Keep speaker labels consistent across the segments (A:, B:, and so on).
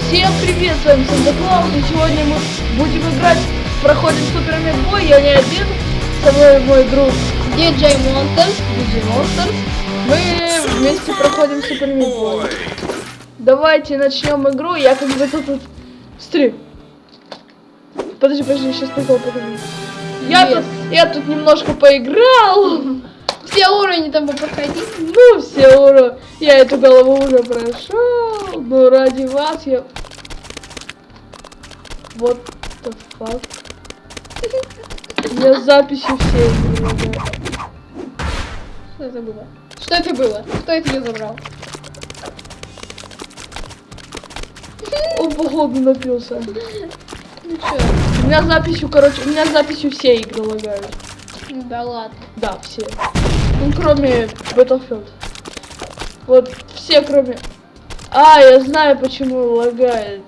A: Всем привет, с вами Санта Клаус, и сегодня мы будем играть, проходим Супер Бой, я не один, со мной мой друг
B: DJ Monsters.
A: DJ Monsters. Мы вместе проходим Супер Бой. Давайте начнем игру, я как бы тут... Смотри. Подожди, подожди, сейчас прикол покажу. Я,
B: Yes.
A: тут, я тут немножко поиграл.
B: Все уровни там проходить.
A: Ну, все ура. Я эту голову уже прошел. Но ради вас я... Вот the fuck. У меня записи все лагают.
B: Что это было? Что это было? Кто это ее забрал?
A: Он, походу, напился.
B: Ну чё?
A: У меня записью, короче, у меня записью все игры лагают.
B: Да ладно.
A: Да, все. Ну, кроме Battlefield. Вот все, кроме... А, я знаю, почему лагает.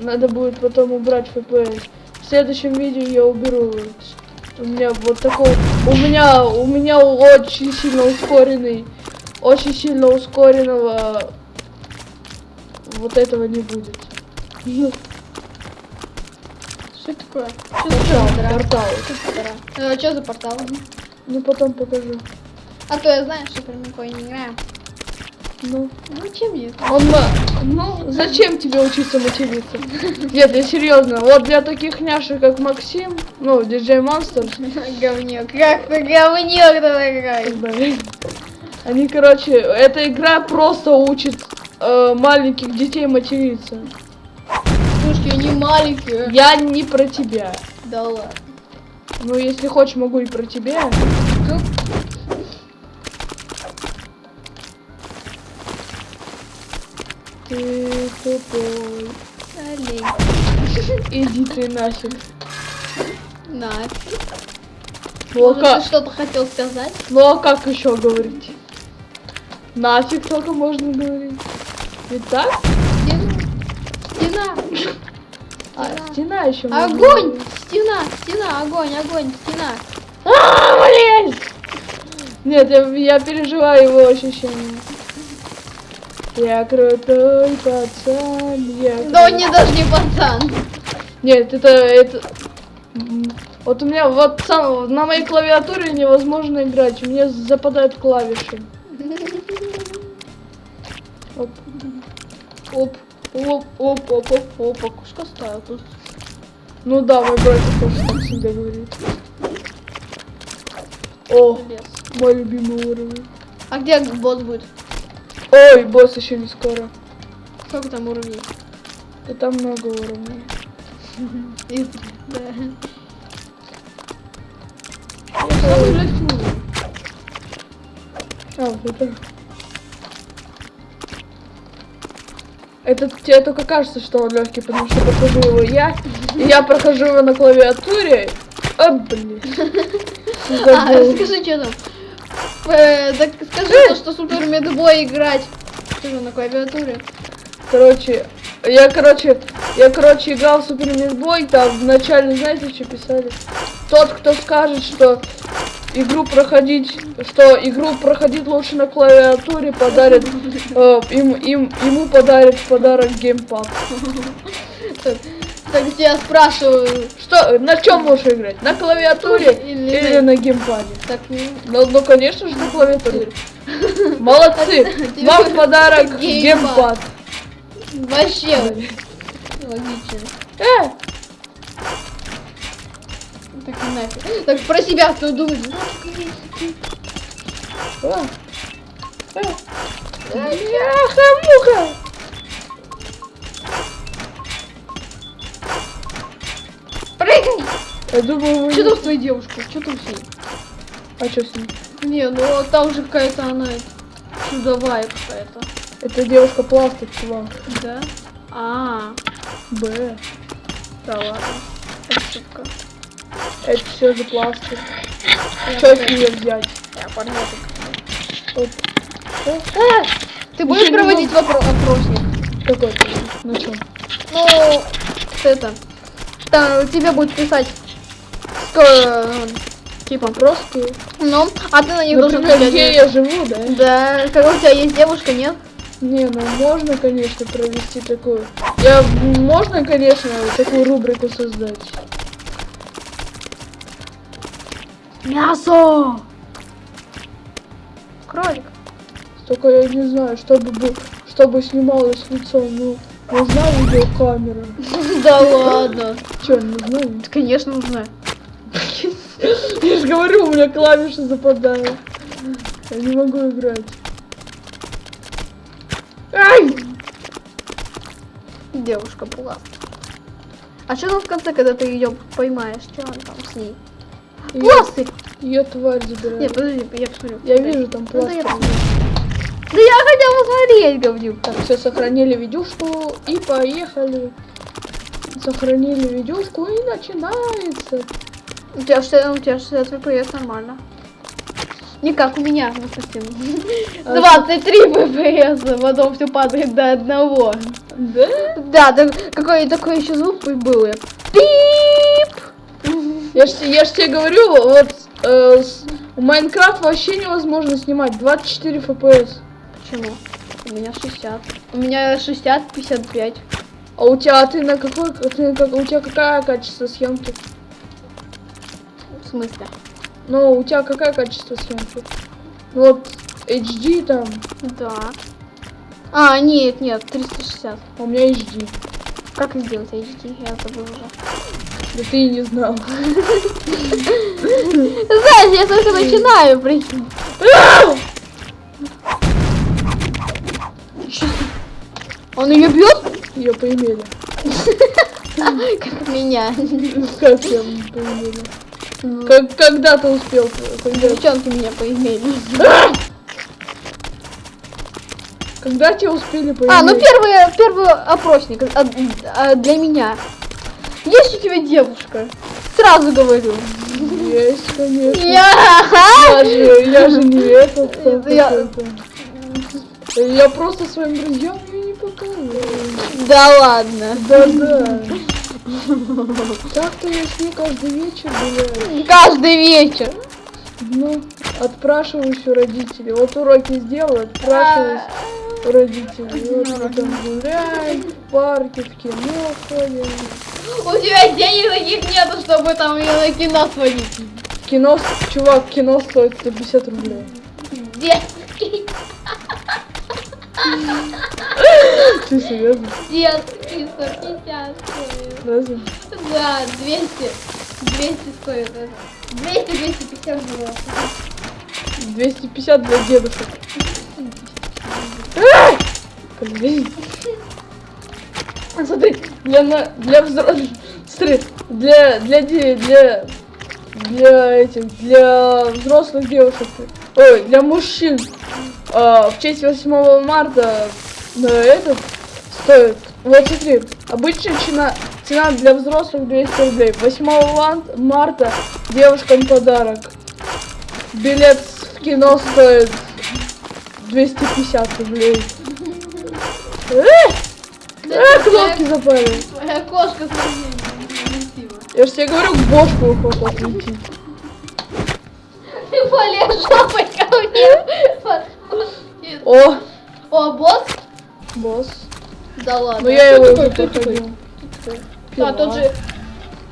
A: Надо будет потом убрать FPS. В следующем видео я уберу. У меня вот такой... У меня, у меня очень сильно ускоренный... Очень сильно ускоренного... Вот этого не будет. Ну,
B: Что такое? Что
A: Портал,
B: за портал?
A: портал.
B: Э, Что за портал?
A: Ну, потом покажу.
B: А то я знаю, что прям никакой не играю.
A: Ну.
B: Ну чем есть?
A: Он, ну, зачем тебе учиться материться? Нет, я серьезно. Вот для таких няшек, как Максим, ну, диджей Монстр,
B: Говнюк. Как ты говнюк играешь?
A: они, короче, эта игра просто учит э, маленьких детей материться.
B: Маленькие.
A: Я не про тебя.
B: Да ладно.
A: Ну, если хочешь, могу и про тебя. Ты тупой.
B: Олень.
A: Иди ты нафиг.
B: Нафиг.
A: Ну, а
B: Может,
A: как?
B: ты что-то хотел сказать?
A: Ну а как еще говорить? Нафиг только можно говорить. Ведь так?
B: Стена. Стена.
A: А,
B: Стена.
A: стена еще.
B: Огонь! Стена! Стена! Огонь! Огонь! Стена!
A: А, блин! Нет, я, я переживаю его ощущения. Я крутой пацан, я...
B: Да он не даже не пацан.
A: Нет, это, это... Вот у меня вот сам, на моей клавиатуре невозможно играть, у меня западают клавиши. Оп. Оп, оп, оп, оп, оп, оп, окушка ставил тут. Ну да, мой братик тоже так всегда говорит. О,
B: Лес.
A: мой любимый уровень.
B: А где босс будет?
A: Ой, босс еще не скоро.
B: Сколько там уровней?
A: И там много уровней.
B: Да.
A: А, вот это. Это тебе только кажется, что он легкий, потому что прохожу его я, и я прохожу его на клавиатуре. А, блин.
B: А, скажи, что там? Э, так скажи, то, что супер медбой играть. Что же на клавиатуре?
A: Короче, я, короче, я, короче, играл в Супер Мидбой, там вначале, знаете, что писали? Тот, кто скажет, что игру проходить, что игру проходить лучше на клавиатуре, подарит, э, им, им, ему подарит подарок геймпад.
B: Так, я спрашиваю.
A: Что, на чем лучше играть? На клавиатуре
B: Или
A: или,
B: на-
A: геймпаде?
B: Так, ну,
A: Ну, ну, конечно же, на клавиатуре. Молодцы! Вам подарок
B: геймпад.
A: геймпад.
B: вообще логично.
A: Э,
B: Так и нафиг. Так про себя кто думает?
A: А. А. Бляха-муха!
B: Прыгай!
A: Я думаю, вы...
B: Что там с твоей девушкой? Что там с ней?
A: А что с ней?
B: Не, ну там же какая-то она чудовая какая-то.
A: Это девушка пластик, чувак.
B: Да? А,
A: Б.
B: да ладно. Ошибка.
A: Это все же пластик. Что с нее взять?
B: Я.
A: Оп. А,
B: Ты будешь проводить опросник?
A: Какой? На чем?
B: Ну, это. Там тебе будет писать. ско- Типа.
A: Просто.
B: Ну, а ты на них должен
A: где я живу, да?
B: Да, когда у тебя есть девушка, нет?
A: Не, ну можно, конечно, провести такую Я, можно, конечно, такую рубрику создать.
B: Мясо! Кролик.
A: Только я не знаю, чтобы, бы- чтобы снималось лицо, ну, нужна видеокамера.
B: Да ладно.
A: Че, не знаю?
B: Конечно, нужна.
A: Я же говорю, у меня клавиши западают. Я не могу играть. Ай!
B: Девушка была. А что там в конце, когда ты ее поймаешь? Что он там с ней? Пластырь!
A: ее тварь забирает.
B: Нет, подожди, я посмотрю.
A: Я вижу там
B: Ну, да, я
A: пластырь.
B: Да я хотел посмотреть, говнюк.
A: Так, все, сохранили видюшку и поехали. Сохранили видюшку и начинается.
B: У тебя, что, у тебя 60 FPS нормально. Не как у меня, допустим.
A: А
B: 23 FPS, потом все падает до одного.
A: Да?
B: Да, да какой такой еще звук был. я!
A: Я ж, я ж тебе говорю, вот э, с- Майнкрафт вообще невозможно снимать 24 FPS.
B: Почему? У меня 60. У меня 60, 55.
A: А у тебя ты на какой, ты на как- у тебя какое качество съемки?
B: В смысле?
A: Ну, у тебя какое качество съемки? Вот HD там,
B: Да. А, нет, нет, 360.
A: а у меня HD.
B: Как сделать HD? Я забыл уже.
A: Да ты и не знал.
B: Знаешь, я только начинаю, прикинь. Он ее бьет?
A: Ее поимели.
B: Как меня.
A: Как я поимели? Как, когда ты успел? Когда,
B: Девчонки меня поимели.
A: когда тебя успели поиметь?
B: А, ну первый, первый опросник а, а, для меня. Есть у тебя девушка? Сразу говорю.
A: Есть, конечно.
B: Я.
A: Я же, я же не этот.
B: Это я-.
A: Я просто своим друзьям ее не показываю.
B: Да ладно.
A: Да-да. Так-то я с ней каждый вечер гуляю.
B: Каждый вечер.
A: Ну, отпрашиваюсь у родителей. Вот уроки сделаю, отпрашиваюсь Вот мы там гуляем, в парке, в кино ходим.
B: У тебя денег таких нету, чтобы там ее на кино сводить.
A: Кино, чувак, кино стоит 150 рублей.
B: Детский,
A: Ты серьезно?
B: детский, 150 стоит.
A: Разве?
B: Да, 200. 200 стоит это. 200, 250 было.
A: 250 для дедушек. Блин. А Смотри, для, на- для взрослых, смотри, для, для, для, для этих, для взрослых девушек, ой, для мужчин, а, в честь 8 марта на этот стоит, вот смотри, обычная цена, цена для взрослых 200 рублей, 8 ман- марта девушкам подарок, билет в кино стоит 250 рублей. Э, э, кнопки запали.
B: Твоя кошка сравнение.
A: Я же тебе говорю, к бошку охота отлетит.
B: Ты полез жопой ко мне.
A: О,
B: О, босс?
A: босс.
B: Да ладно.
A: Ну я его
B: такой?
A: уже проходил.
B: А, тот же...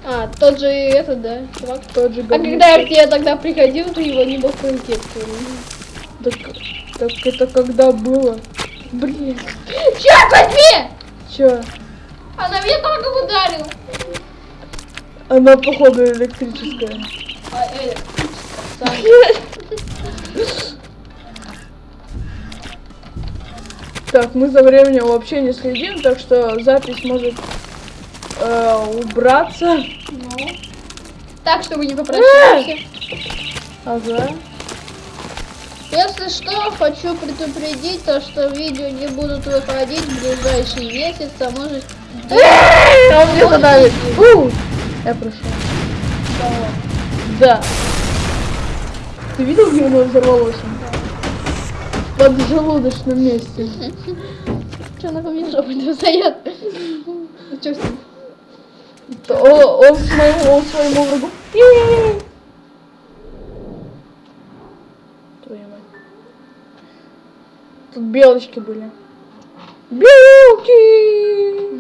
B: А, тот же этот, да, чувак.
A: Тот же
B: А когда я к тебе тогда приходил, ты его не мог пройти.
A: Так, так это когда было? Блин,
B: Черт возьми!
A: чё?
B: Она меня только ударила.
A: Она походу электрическая.
B: А, э,
A: Так, мы за временем вообще не следим, так что запись может э, убраться.
B: ну. Так, чтобы не попрощаться.
A: Ага.
B: Если что, хочу предупредить то, что видео не будут выходить в ближайший месяц, а может...
A: Он мне задавит. Фу! Я прошел. Да. Ты видел, где у него взорвалось? В поджелудочном месте.
B: Что на мне жопу не встает? Что с ним?
A: О- Он своему, он своему врагу. Тут белочки были. Белки!